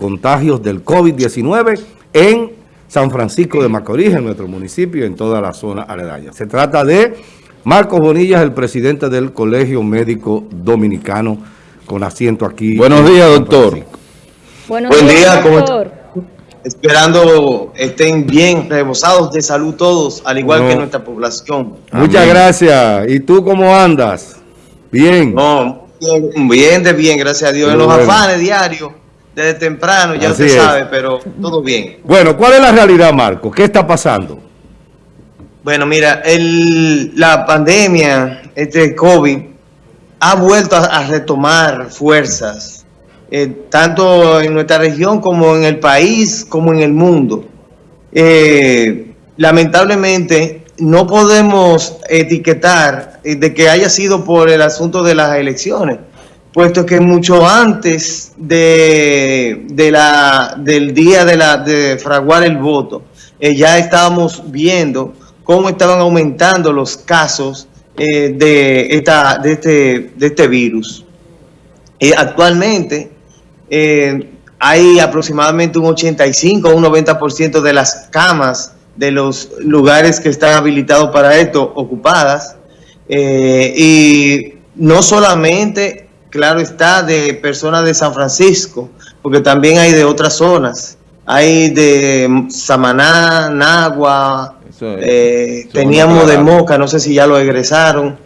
contagios del COVID-19 en San Francisco de Macorís, en nuestro municipio y en toda la zona aledaña. Se trata de Marcos Bonillas, el presidente del Colegio Médico Dominicano, con asiento aquí. Buenos días, doctor. Buenos Buen días, doctor. Esperando estén bien, rebosados de salud todos, al igual que nuestra población. Muchas gracias. ¿Y tú cómo andas? Bien. No, bien, de bien, gracias a Dios. en los afanes diarios desde temprano, ya usted sabe, pero todo bien. Bueno, ¿cuál es la realidad, Marco? ¿Qué está pasando? Bueno, mira, el, la pandemia, este COVID, ha vuelto a, retomar fuerzas, eh, tanto en nuestra región como en el país, como en el mundo. Eh, lamentablemente, no podemos etiquetar eh, de que haya sido por el asunto de las elecciones, puesto que mucho antes de, de la, del día de, la, de fraguar el voto, eh, ya estábamos viendo cómo estaban aumentando los casos eh, de, esta, de, este, de este virus. Eh, actualmente hay aproximadamente un 85 o un 90% de las camas de los lugares que están habilitados para esto ocupadas. y no solamente claro está, de personas de San Francisco, porque también hay de otras zonas. Hay de Samaná, Nagua, eh, teníamos de Moca, no sé si ya lo egresaron,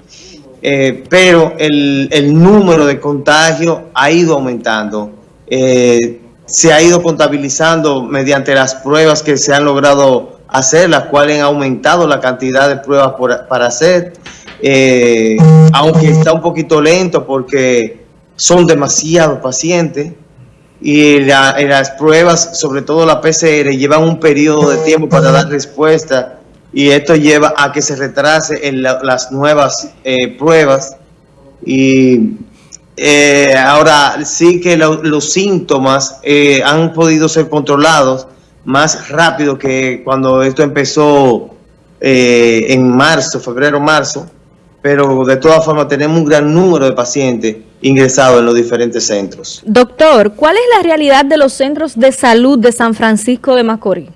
eh, pero el, número de contagios ha ido aumentando. Eh, se ha ido contabilizando mediante las pruebas que se han logrado hacer, las cuales han aumentado la cantidad de pruebas para hacer. Eh, aunque está un poquito lento porque son demasiados pacientes y las pruebas, sobre todo la PCR, llevan un periodo de tiempo para dar respuesta y esto lleva a que se retrase en las nuevas eh, pruebas. Y eh, ahora sí que los síntomas han podido ser controlados más rápido que cuando esto empezó en marzo, febrero, marzo, pero de todas formas tenemos un gran número de pacientes ingresados en los diferentes centros. Doctor, ¿cuál es la realidad de los centros de salud de San Francisco de Macorís?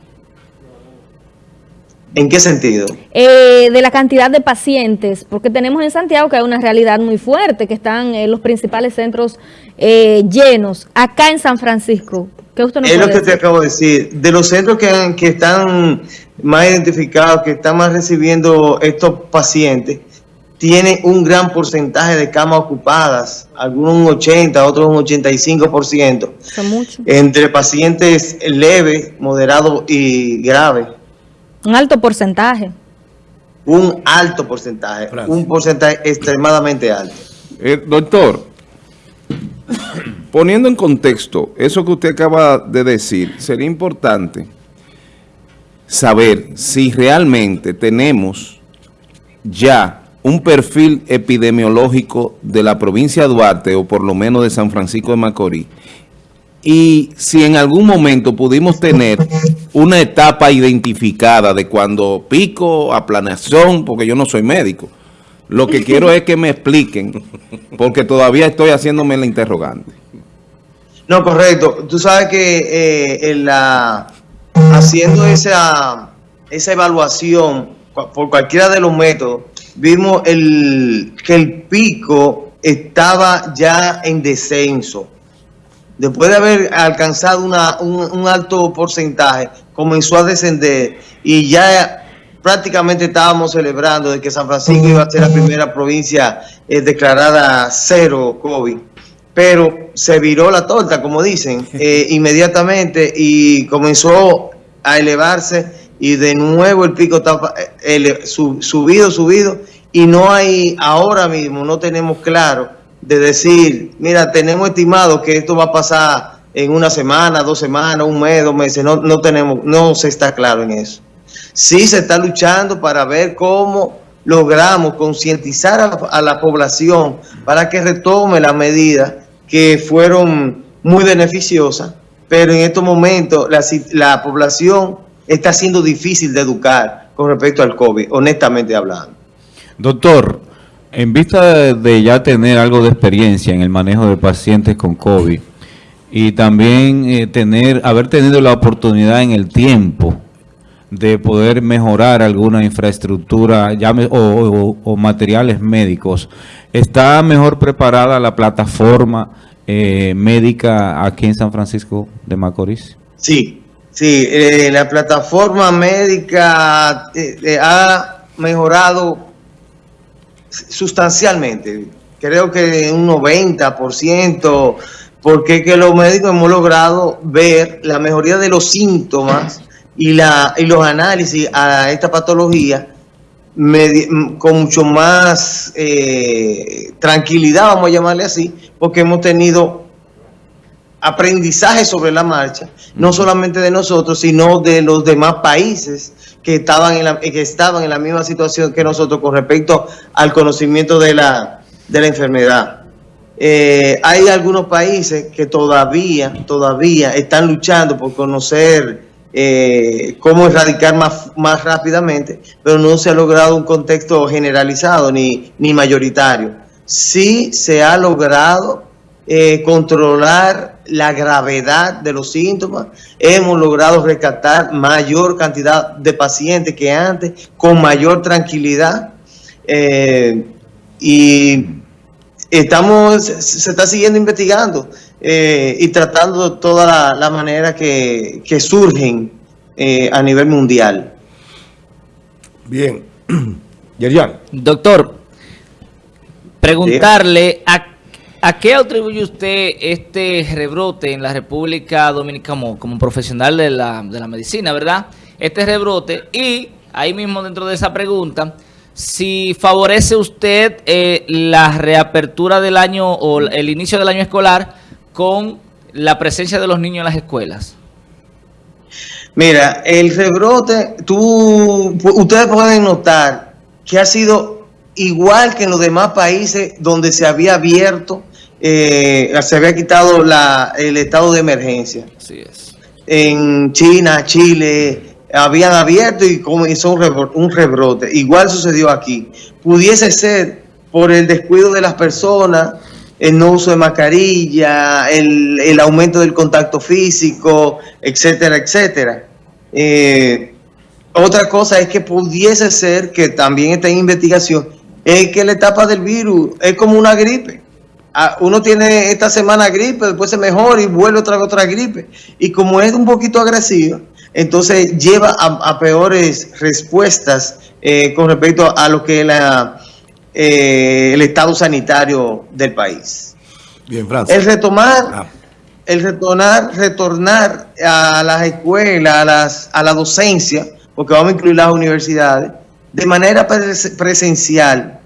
¿En qué sentido? Eh, de la cantidad de pacientes, porque tenemos en Santiago que hay una realidad muy fuerte, que están en los principales centros eh, llenos. Acá en San Francisco, ¿qué usted nos Es lo que te acabo de decir. De los centros que, que están más identificados, que están más recibiendo estos pacientes, tiene un gran porcentaje de camas ocupadas, algunos un 80, otros un 85%, Son entre pacientes leves, moderados y graves. Un alto porcentaje. Un alto porcentaje, un porcentaje extremadamente alto. Eh, doctor, poniendo en contexto eso que usted acaba de decir, sería importante saber si realmente tenemos ya un perfil epidemiológico de la provincia de Duarte o por lo menos de San Francisco de Macorís y si en algún momento pudimos tener una etapa identificada de cuando pico a planeación, porque yo no soy médico, lo que quiero es que me expliquen, porque todavía estoy haciéndome la interrogante. No, correcto. Tú sabes que eh, en la, haciendo esa, esa evaluación por cualquiera de los métodos, vimos el, que el pico estaba ya en descenso. Después de haber alcanzado una, un, alto porcentaje, comenzó a descender y ya prácticamente estábamos celebrando de que San Francisco iba a ser la primera provincia eh, declarada cero COVID. Pero se viró la torta, como dicen, eh, inmediatamente y comenzó a elevarse y de nuevo el pico está eh, subido, subido y no hay, ahora mismo no tenemos claro de decir, mira, tenemos estimado que esto va a pasar en una semana, dos semanas, un mes, dos meses, no, no tenemos, no se está claro en eso. Sí se está luchando para ver cómo logramos concientizar a, la población para que retome las medidas que fueron muy beneficiosas, pero en estos momentos la, la población está siendo difícil de educar con respecto al COVID, honestamente hablando. Doctor, en vista de ya tener algo de experiencia en el manejo de pacientes con COVID, y también eh, tener, haber tenido la oportunidad en el tiempo de poder mejorar alguna infraestructura llame, o, o- o materiales médicos, ¿está mejor preparada la plataforma eh, médica aquí en San Francisco de Macorís? Sí, sí, eh, la plataforma médica eh, eh, ha mejorado sustancialmente, creo que un 90%, porque los médicos hemos logrado ver la mejoría de los síntomas y, los análisis a esta patología medi- m- con mucho más tranquilidad, vamos a llamarle así, porque hemos tenido aprendizaje sobre la marcha, no solamente de nosotros, sino de los demás países que estaban en la, que estaban en la misma situación que nosotros con respecto al conocimiento de la, de la enfermedad. Eh, hay algunos países que todavía, todavía están luchando por conocer eh, cómo erradicar más, más rápidamente, pero no se ha logrado un contexto generalizado ni, ni mayoritario. Sí se ha logrado eh, controlar la gravedad de los síntomas, hemos logrado rescatar mayor cantidad de pacientes que antes, con mayor tranquilidad, eh, y estamos, se está siguiendo investigando eh, y tratando todas la- las maneras que, que surgen eh, a nivel mundial. Bien. Yerian. Doctor, preguntarle a, a qué atribuye usted este rebrote en la República Dominicana como, como profesional de la, de la medicina, ¿verdad? Este rebrote y ahí mismo dentro de esa pregunta, si favorece usted eh, la reapertura del año o el inicio del año escolar con la presencia de los niños en las escuelas. Mira, el rebrote, tú, ustedes pueden notar que ha sido igual que en los demás países donde se había abierto, eh, se había quitado la, el estado de emergencia. Así es. En China, Chile, habían abierto y comenzó un rebro- un rebrote. Igual sucedió aquí. Pudiese ser por el descuido de las personas, el no uso de mascarilla, el, el aumento del contacto físico, etcétera, etcétera. Eh, otra cosa es que pudiese ser, que también está en investigación, es que la etapa del virus es como una gripe. Ah, Uno tiene esta semana gripe, después se mejora y vuelve otra vez otra gripe. Y como es un poquito agresiva, entonces lleva a, a peores respuestas eh, con respecto a lo que es la, eh, el estado sanitario del país. Bien, Francia. El retomar Ah, el retornar, retornar a las escuelas, a, las, a la docencia, porque vamos a incluir las universidades, de manera pres- presencial,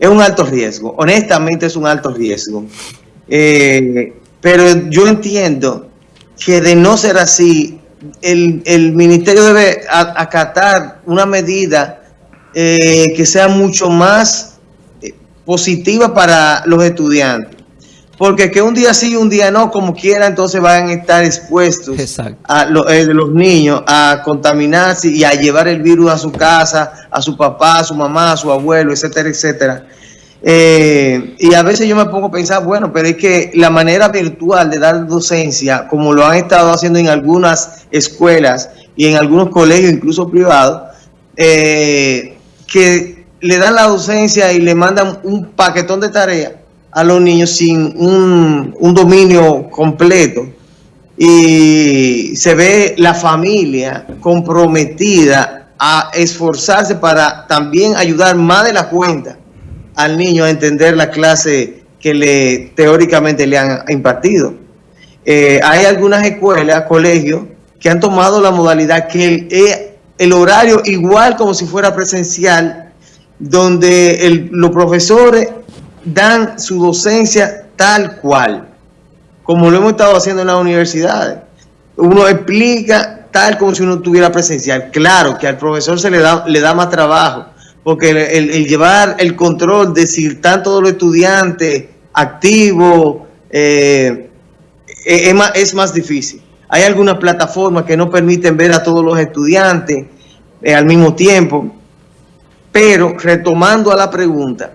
es un alto riesgo. Honestamente es un alto riesgo. Eh, pero yo entiendo que de no ser así, el, el ministerio debe acatar una medida eh, que sea mucho más eh, positiva para los estudiantes. Porque que un día sí y un día no, como quiera, entonces van a estar expuestos Exacto. a lo- eh, los niños a contaminarse y a llevar el virus a su casa, a su papá, a su mamá, a su abuelo, etcétera, etcétera. Eh, y a veces yo me pongo a pensar, bueno, pero es que la manera virtual de dar docencia, como lo han estado haciendo en algunas escuelas y en algunos colegios, incluso privados, eh, que le dan la docencia y le mandan un paquetón de tareas a los niños sin un, un dominio completo. Y se ve la familia comprometida a esforzarse para también ayudar más de la cuenta al niño a entender la clase que le teóricamente le han impartido. Eh, hay algunas escuelas, colegios, que han tomado la modalidad que el, eh, el horario igual como si fuera presencial, donde el- los profesores dan su docencia tal cual como lo hemos estado haciendo en las universidades. Uno explica tal como si uno estuviera presencial. Claro que al profesor se le da, le da más trabajo, porque el, llevar el control de si están todos los estudiantes activos eh, es, es más, es más difícil. Hay algunas plataformas que no permiten ver a todos los estudiantes eh, al mismo tiempo, pero retomando a la pregunta,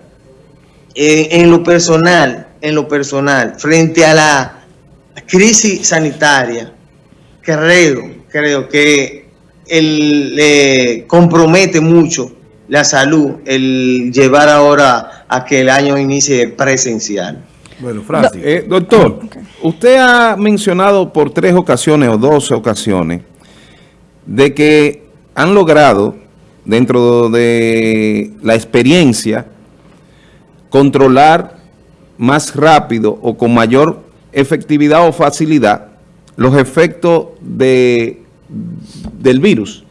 eh, en lo personal, en lo personal, frente a la crisis sanitaria, creo, creo que el, compromete mucho la salud el llevar ahora a que el año inicie presencial. Bueno, Francis. Eh, doctor, usted ha mencionado por tres ocasiones o dos ocasiones de que han logrado, dentro de la experiencia, controlar más rápido o con mayor efectividad o facilidad los efectos de, del virus.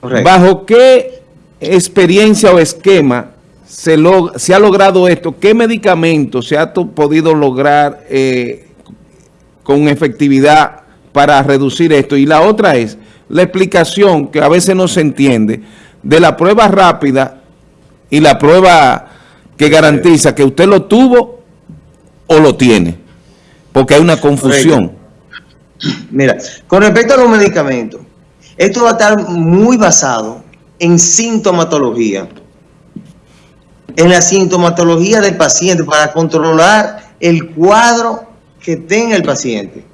Correcto. ¿Bajo qué experiencia o esquema se, log- se ha logrado esto? ¿Qué medicamentos se ha podido lograr eh, con efectividad para reducir esto? Y la otra es la explicación que a veces no se entiende de la prueba rápida y la prueba que garantiza que usted lo tuvo o lo tiene. Porque hay una confusión. Mira, con respecto a los medicamentos, esto va a estar muy basado en sintomatología, en la sintomatología del paciente para controlar el cuadro que tenga el paciente.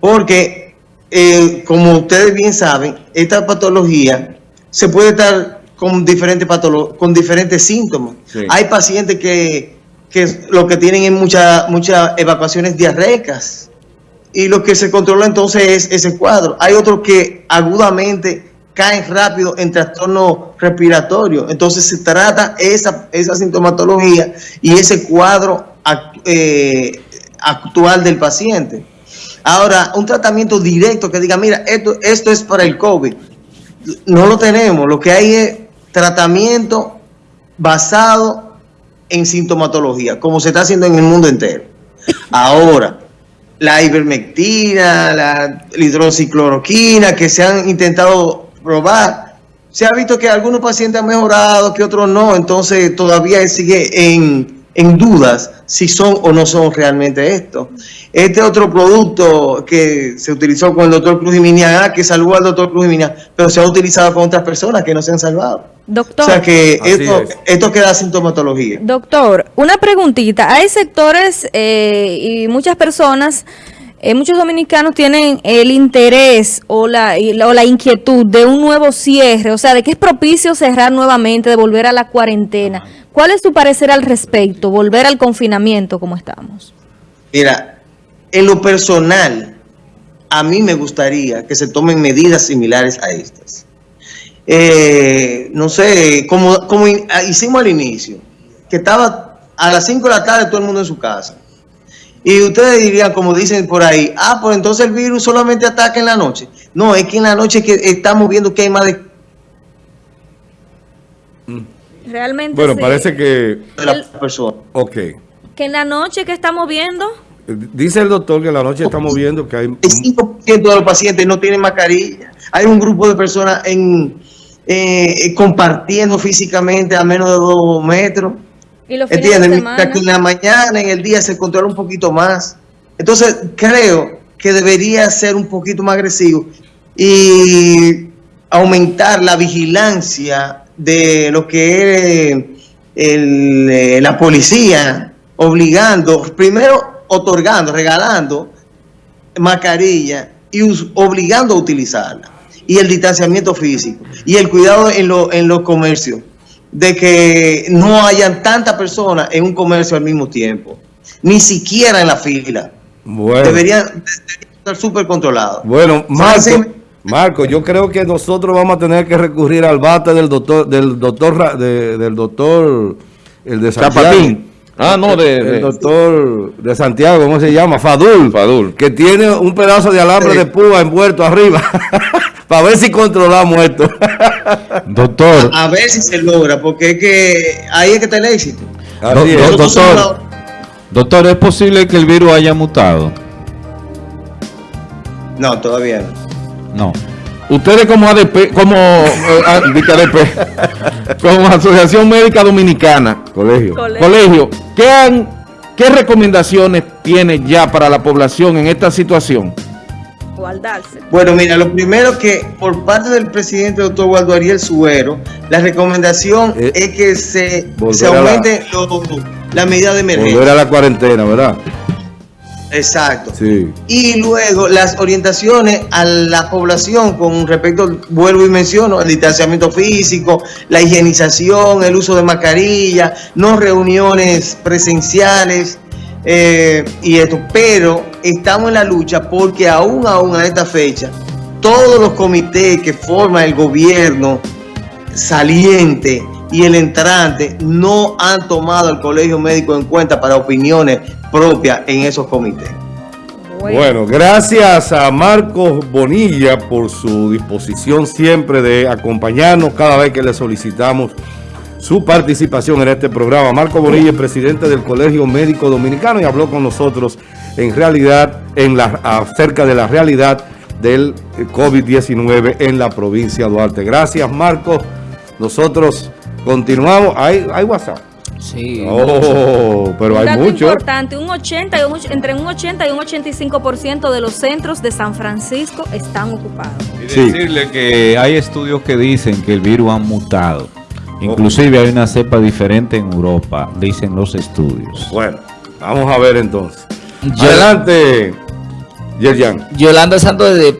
Porque, eh, como ustedes bien saben, esta patología se puede estar con diferentes, con diferentes síntomas. Sí. Hay pacientes que, que lo que tienen es muchas muchas evacuaciones diarreicas y lo que se controla entonces es ese cuadro. Hay otros que agudamente caen rápido en trastorno respiratorio. Entonces se trata esa, esa sintomatología y ese cuadro eh, actual del paciente. Ahora, un tratamiento directo que diga, mira, esto, esto es para el COVID. No lo tenemos. Lo que hay es tratamiento basado en sintomatología, como se está haciendo en el mundo entero. Ahora, la ivermectina, la hidroxicloroquina que se han intentado probar, se ha visto que algunos pacientes han mejorado, que otros no, entonces todavía sigue en, en dudas si son o no son realmente esto. Este otro producto que se utilizó con el doctor Cruz Jiménez, ah, que salvó al doctor Cruz Jiménez, pero se ha utilizado con otras personas que no se han salvado. Doctor. O sea que esto, es. esto queda sintomatología. Doctor, una preguntita. Hay sectores eh, y muchas personas, eh, muchos dominicanos tienen el interés o la, o la inquietud de un nuevo cierre, o sea, de que es propicio cerrar nuevamente, de volver a la cuarentena. ¿Cuál es tu parecer al respecto? Volver al confinamiento como estamos. Mira, en lo personal, a mí me gustaría que se tomen medidas similares a estas. Eh, no sé, como, como ah, hicimos al inicio, que estaba a las 5 de la tarde todo el mundo en su casa. Y ustedes dirían, como dicen por ahí, ah, pues entonces el virus solamente ataca en la noche. No, es que en la noche que estamos viendo que hay más de, Realmente Bueno, sí. parece que... de la El- persona. Ok. que en la noche que estamos viendo, Dice el doctor que en la noche estamos viendo que hay... El 5% de los pacientes no tienen mascarilla. Hay un grupo de personas en, eh, compartiendo físicamente a menos de dos metros. Y los la mañana, en el día, se controla un poquito más. Entonces, creo que debería ser un poquito más agresivo y aumentar la vigilancia de lo que es el, eh, la policía, obligando, primero otorgando, regalando mascarilla y obligando a utilizarla. Y el distanciamiento físico y el cuidado en, lo- en los comercios de que no hayan tantas personas en un comercio al mismo tiempo, ni siquiera en la fila. Bueno, Deberían, deberían estar súper controlados. bueno Marco. Marco, yo creo que nosotros vamos a tener que recurrir al bate del doctor, del doctor, de- del doctor, el de. Chapatín. Ah, no, de... El doctor de Santiago, ¿cómo se llama? Fadul. Fadul. Que tiene un pedazo de alambre Sí. de púa envuelto arriba. Para ver si controlamos esto. Doctor, A ver si se logra, porque es que ahí es que está el éxito. Do- es. do- doctor. la- doctor, ¿es posible que el virus haya mutado? No, todavía no. No. Ustedes como ADP, como, eh, ADP, como Asociación Médica Dominicana, Colegio. colegio, ¿qué, han, ¿qué recomendaciones tiene ya para la población en esta situación? Guardarse. Bueno, mira, lo primero que por parte del presidente doctor Waldo Ariel Suero, la recomendación Eh, es que se, volver se a la- aumente lo- la medida de emergencia. Volver a la cuarentena, ¿verdad? Exacto. Sí. Y luego las orientaciones a la población con respecto, vuelvo y menciono, el distanciamiento físico, la higienización, el uso de mascarilla, no reuniones presenciales eh, y esto. Pero estamos en la lucha porque aún, aún a esta fecha, todos los comités que forma el gobierno saliente y el entrante no han tomado al colegio médico en cuenta para opiniones propias en esos comités. Bueno, gracias a Marcos Bonilla por su disposición siempre de acompañarnos cada vez que le solicitamos su participación en este programa. Marcos Bonilla es presidente del Colegio Médico Dominicano y habló con nosotros en realidad, en la, acerca de la realidad del COVID-19 en la provincia de Duarte. Gracias, Marcos. Nosotros continuamos. ¿Hay, hay WhatsApp? Sí. Oh, pero un hay mucho. importante, un 80 y un, entre un 80 y un 85% de los centros de San Francisco están ocupados. Y Sí. decirle que hay estudios que dicen que el virus ha mutado. Inclusive hay una cepa diferente en Europa, dicen los estudios. Bueno, vamos a ver entonces. Yo- Adelante, Yerjan. Yolanda Santos de